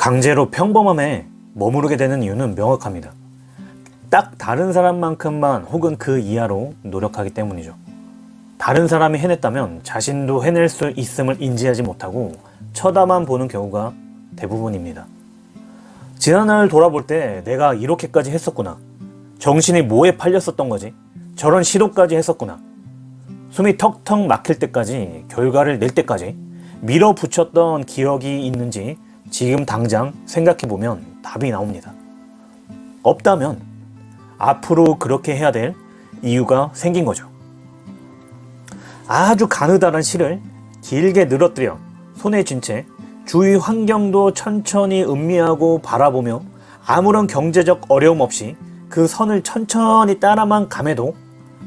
강제로 평범함에 머무르게 되는 이유는 명확합니다. 딱 다른 사람만큼만 혹은 그 이하로 노력하기 때문이죠. 다른 사람이 해냈다면 자신도 해낼 수 있음을 인지하지 못하고 쳐다만 보는 경우가 대부분입니다. 지난날 돌아볼 때 내가 이렇게까지 했었구나. 정신이 뭐에 팔렸었던 거지? 저런 시도까지 했었구나. 숨이 턱턱 막힐 때까지 결과를 낼 때까지 밀어붙였던 기억이 있는지 지금 당장 생각해보면 답이 나옵니다. 없다면 앞으로 그렇게 해야 될 이유가 생긴 거죠. 아주 가느다란 실을 길게 늘어뜨려 손에 쥔 채 주위 환경도 천천히 음미하고 바라보며 아무런 경제적 어려움 없이 그 선을 천천히 따라만 감해도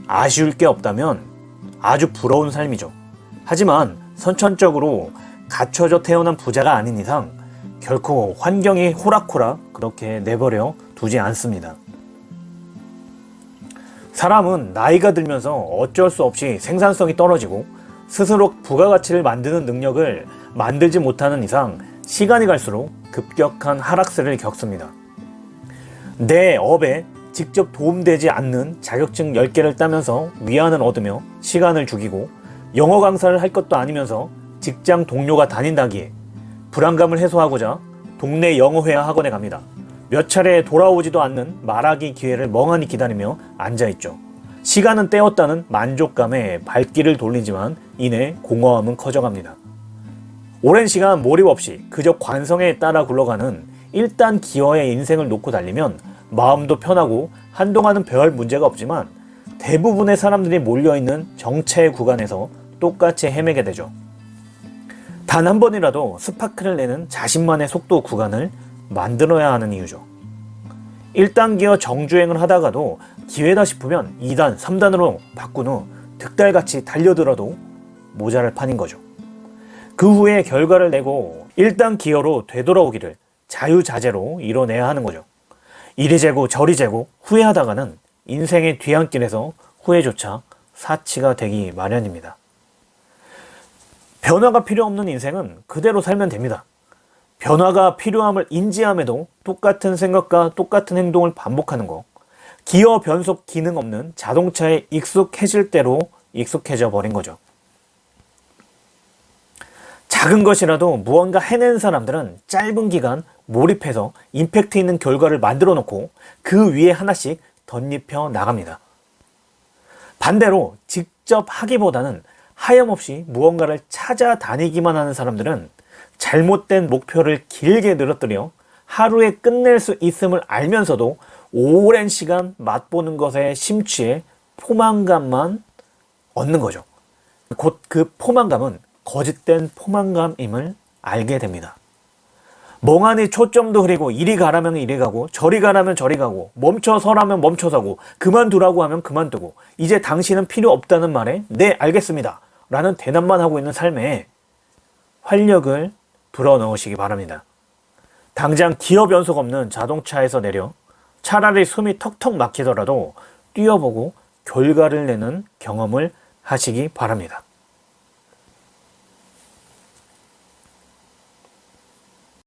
아쉬울 게 없다면 아주 부러운 삶이죠. 하지만 선천적으로 갖춰져 태어난 부자가 아닌 이상 결코 환경이 호락호락 그렇게 내버려 두지 않습니다. 사람은 나이가 들면서 어쩔 수 없이 생산성이 떨어지고 스스로 부가가치를 만드는 능력을 만들지 못하는 이상 시간이 갈수록 급격한 하락세를 겪습니다. 내 업에 직접 도움되지 않는 자격증 10개를 따면서 위안을 얻으며 시간을 죽이고 영어 강사를 할 것도 아니면서 직장 동료가 다닌다기에 불안감을 해소하고자 동네 영어회화 학원에 갑니다. 몇 차례 돌아오지도 않는 말하기 기회를 멍하니 기다리며 앉아있죠. 시간은 때웠다는 만족감에 발길을 돌리지만 이내 공허함은 커져갑니다. 오랜 시간 몰입 없이 그저 관성에 따라 굴러가는 일단 기어의 인생을 놓고 달리면 마음도 편하고 한동안은 별 문제가 없지만 대부분의 사람들이 몰려있는 정체 구간에서 똑같이 헤매게 되죠. 단 한 번이라도 스파크를 내는 자신만의 속도 구간을 만들어야 하는 이유죠. 1단 기어 정주행을 하다가도 기회다 싶으면 2단, 3단으로 바꾼 후 득달같이 달려들어도 모자랄 판인 거죠. 그 후에 결과를 내고 1단 기어로 되돌아오기를 자유자재로 이뤄내야 하는 거죠. 이리 재고 저리 재고 후회하다가는 인생의 뒤안길에서 후회조차 사치가 되기 마련입니다. 변화가 필요 없는 인생은 그대로 살면 됩니다. 변화가 필요함을 인지함에도 똑같은 생각과 똑같은 행동을 반복하는 거 기어 변속 기능 없는 자동차에 익숙해질 대로 익숙해져 버린 거죠. 작은 것이라도 무언가 해낸 사람들은 짧은 기간 몰입해서 임팩트 있는 결과를 만들어 놓고 그 위에 하나씩 덧입혀 나갑니다. 반대로 직접 하기보다는 하염없이 무언가를 찾아다니기만 하는 사람들은 잘못된 목표를 길게 늘어뜨려 하루에 끝낼 수 있음을 알면서도 오랜 시간 맛보는 것에 심취해 포만감만 얻는 거죠. 곧 그 포만감은 거짓된 포만감임을 알게 됩니다. 멍하니 초점도 흐리고 이리 가라면 이리 가고 저리 가라면 저리 가고 멈춰 서라면 멈춰 서고 그만두라고 하면 그만두고 이제 당신은 필요 없다는 말에 네 알겠습니다 라는 대답만 하고 있는 삶에 활력을 불어넣으시기 바랍니다. 당장 기어 변속 없는 자동차에서 내려 차라리 숨이 턱턱 막히더라도 뛰어보고 결과를 내는 경험을 하시기 바랍니다.